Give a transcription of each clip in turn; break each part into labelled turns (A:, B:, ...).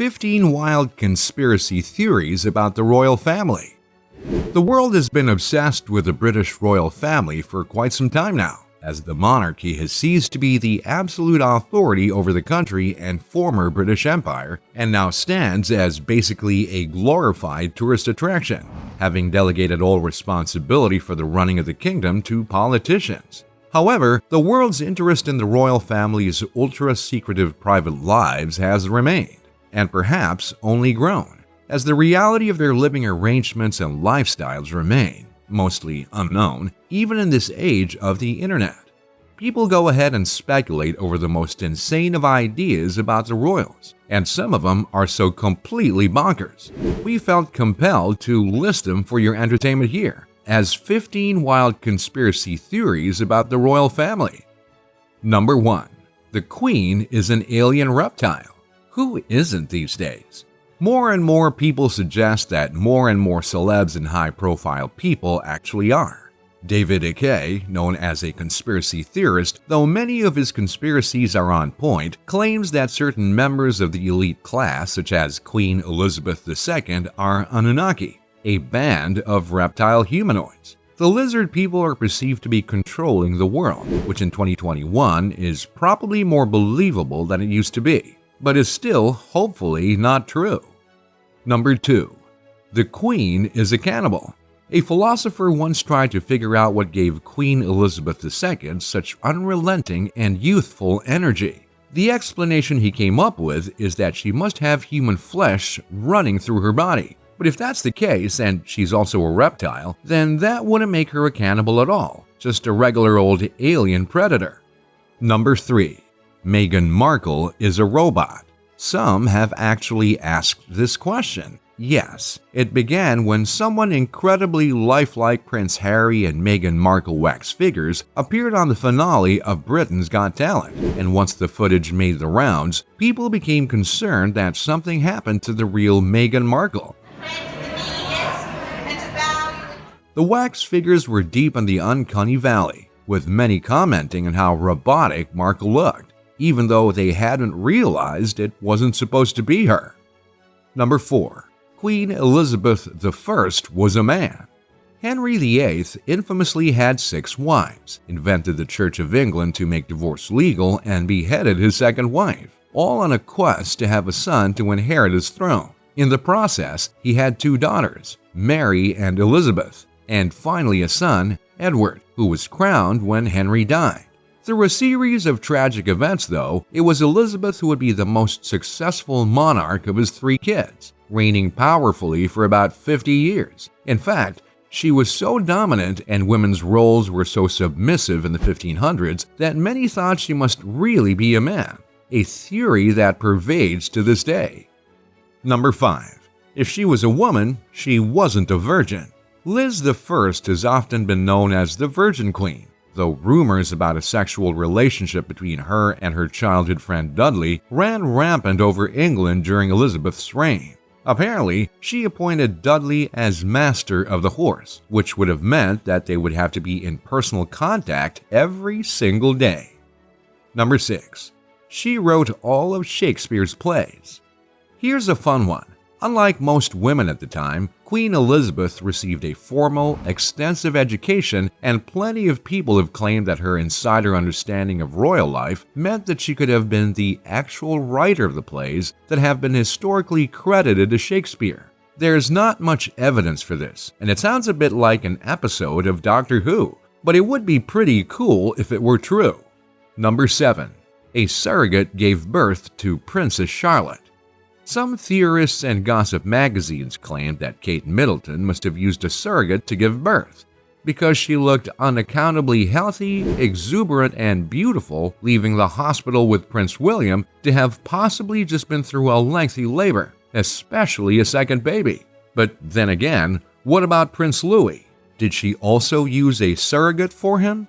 A: 15 Wild Conspiracy Theories About the Royal Family The world has been obsessed with the British royal family for quite some time now, as the monarchy has ceased to be the absolute authority over the country and former British Empire, and now stands as basically a glorified tourist attraction, having delegated all responsibility for the running of the kingdom to politicians. However, the world's interest in the royal family's ultra-secretive private lives has remained and perhaps only grown, as the reality of their living arrangements and lifestyles remain mostly unknown, even in this age of the internet. People go ahead and speculate over the most insane of ideas about the royals, and some of them are so completely bonkers. We felt compelled to list them for your entertainment here, as 15 wild conspiracy theories about the royal family. Number 1. The Queen is an alien reptile. Who isn't these days? More and more people suggest that more and more celebs and high-profile people actually are. David Icke, known as a conspiracy theorist, though many of his conspiracies are on point, claims that certain members of the elite class, such as Queen Elizabeth II, are Anunnaki, a band of reptile humanoids. The lizard people are perceived to be controlling the world, which in 2021 is probably more believable than it used to be but is still hopefully not true. Number 2. The Queen is a cannibal. A philosopher once tried to figure out what gave Queen Elizabeth II such unrelenting and youthful energy. The explanation he came up with is that she must have human flesh running through her body. But if that's the case, and she's also a reptile, then that wouldn't make her a cannibal at all, just a regular old alien predator. Number 3. Meghan Markle is a robot? Some have actually asked this question. Yes, it began when someone incredibly lifelike Prince Harry and Meghan Markle wax figures appeared on the finale of Britain's Got Talent, and once the footage made the rounds, people became concerned that something happened to the real Meghan Markle. The wax figures were deep in the uncanny valley, with many commenting on how robotic Markle looked even though they hadn't realized it wasn't supposed to be her. Number 4. Queen Elizabeth I was a man. Henry VIII infamously had six wives, invented the Church of England to make divorce legal, and beheaded his second wife, all on a quest to have a son to inherit his throne. In the process, he had two daughters, Mary and Elizabeth, and finally a son, Edward, who was crowned when Henry died. Through a series of tragic events, though, it was Elizabeth who would be the most successful monarch of his three kids, reigning powerfully for about 50 years. In fact, she was so dominant and women's roles were so submissive in the 1500s that many thought she must really be a man, a theory that pervades to this day. Number 5. If she was a woman, she wasn't a virgin. Liz I has often been known as the Virgin Queen, though rumors about a sexual relationship between her and her childhood friend Dudley ran rampant over England during Elizabeth's reign. Apparently, she appointed Dudley as master of the horse, which would have meant that they would have to be in personal contact every single day. Number 6. She wrote all of Shakespeare's plays. Here's a fun one. Unlike most women at the time, Queen Elizabeth received a formal, extensive education, and plenty of people have claimed that her insider understanding of royal life meant that she could have been the actual writer of the plays that have been historically credited to Shakespeare. There's not much evidence for this, and it sounds a bit like an episode of Doctor Who, but it would be pretty cool if it were true. Number 7. A surrogate gave birth to Princess Charlotte. Some theorists and gossip magazines claimed that Kate Middleton must have used a surrogate to give birth because she looked unaccountably healthy, exuberant, and beautiful, leaving the hospital with Prince William to have possibly just been through a lengthy labor, especially a second baby. But then again, what about Prince Louis? Did she also use a surrogate for him?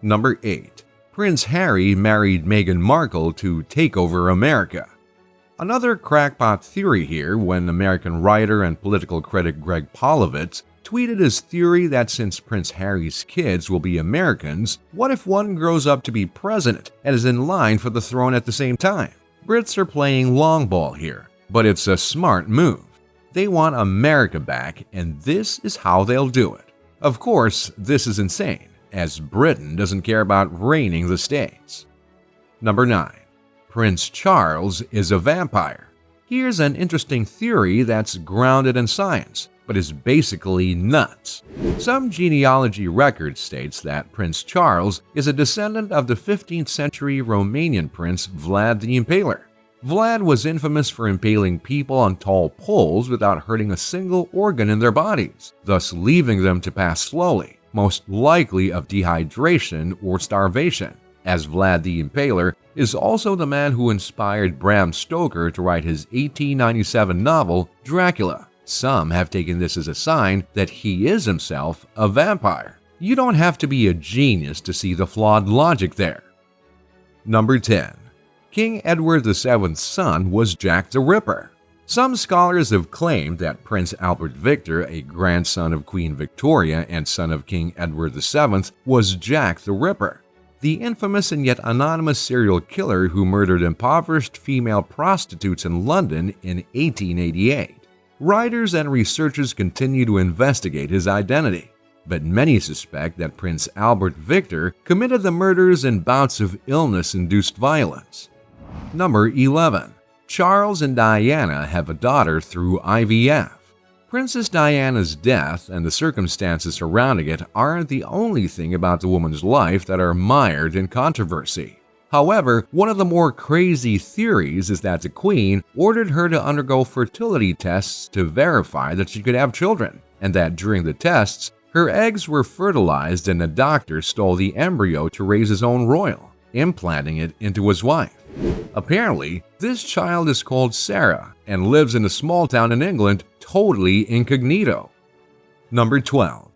A: Number 8. Prince Harry married Meghan Markle to take over America. Another crackpot theory here when American writer and political critic Greg Polovitz tweeted his theory that since Prince Harry's kids will be Americans, what if one grows up to be president and is in line for the throne at the same time? Brits are playing long ball here, but it's a smart move. They want America back, and this is how they'll do it. Of course, this is insane, as Britain doesn't care about reigning the states. Number 9. Prince Charles is a vampire. Here's an interesting theory that's grounded in science, but is basically nuts. Some genealogy record states that Prince Charles is a descendant of the 15th century Romanian prince Vlad the Impaler. Vlad was infamous for impaling people on tall poles without hurting a single organ in their bodies, thus leaving them to pass slowly, most likely of dehydration or starvation, as Vlad the Impaler is also the man who inspired Bram Stoker to write his 1897 novel Dracula. Some have taken this as a sign that he is himself a vampire. You don't have to be a genius to see the flawed logic there. Number 10. King Edward VII's son was Jack the Ripper. Some scholars have claimed that Prince Albert Victor, a grandson of Queen Victoria and son of King Edward VII, was Jack the Ripper, the infamous and yet anonymous serial killer who murdered impoverished female prostitutes in London in 1888. Writers and researchers continue to investigate his identity, but many suspect that Prince Albert Victor committed the murders in bouts of illness-induced violence. Number 11. Charles and Diana have a daughter through IVF. Princess Diana's death and the circumstances surrounding it aren't the only thing about the woman's life that are mired in controversy. However, one of the more crazy theories is that the Queen ordered her to undergo fertility tests to verify that she could have children, and that during the tests, her eggs were fertilized and a doctor stole the embryo to raise his own royal, implanting it into his wife. Apparently, this child is called Sarah and lives in a small town in England totally incognito. Number 12.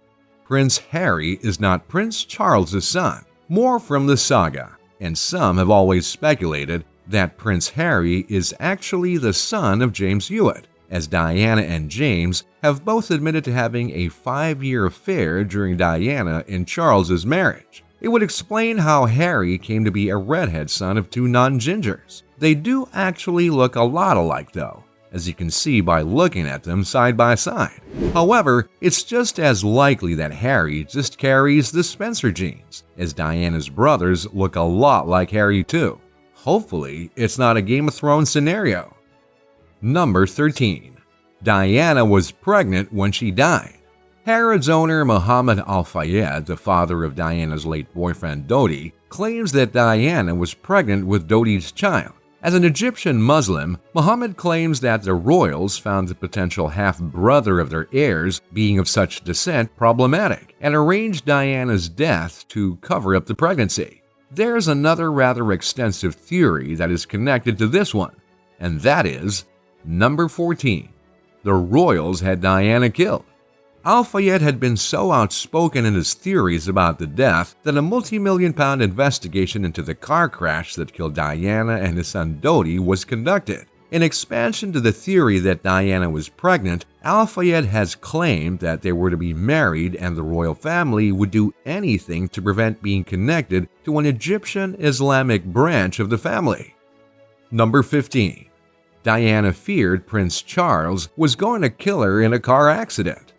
A: Prince Harry is not Prince Charles's son, more from the saga and some have always speculated that Prince Harry is actually the son of James Hewitt, as Diana and James have both admitted to having a five-year affair during Diana and Charles's marriage. It would explain how Harry came to be a redhead son of two non-gingers. They do actually look a lot alike though, as you can see by looking at them side by side. However, it's just as likely that Harry just carries the Spencer genes, as Diana's brothers look a lot like Harry too. Hopefully, it's not a Game of Thrones scenario. Number 13. Diana was pregnant when she died. Harrods owner Muhammad Al-Fayed, the father of Diana's late boyfriend Dodi, claims that Diana was pregnant with Dodi's child. As an Egyptian Muslim, Muhammad claims that the royals found the potential half-brother of their heirs being of such descent problematic and arranged Diana's death to cover up the pregnancy. There's another rather extensive theory that is connected to this one, and that is number 14. The royals had Diana killed. Al-Fayed had been so outspoken in his theories about the death that a multi-million pound investigation into the car crash that killed Diana and his son Dodi was conducted. In expansion to the theory that Diana was pregnant, Al-Fayed has claimed that they were to be married and the royal family would do anything to prevent being connected to an Egyptian Islamic branch of the family. Number 15. Diana feared Prince Charles was going to kill her in a car accident.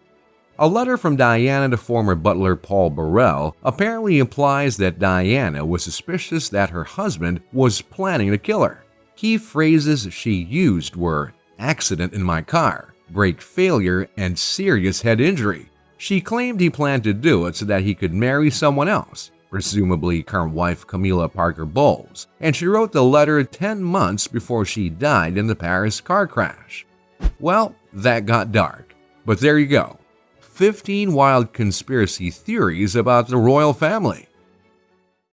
A: A letter from Diana to former butler Paul Burrell apparently implies that Diana was suspicious that her husband was planning to kill her. Key phrases she used were accident in my car, brake failure, and serious head injury. She claimed he planned to do it so that he could marry someone else, presumably current wife Camilla Parker Bowles, and she wrote the letter 10 months before she died in the Paris car crash. Well, that got dark. But there you go. 15 wild conspiracy theories about the royal family.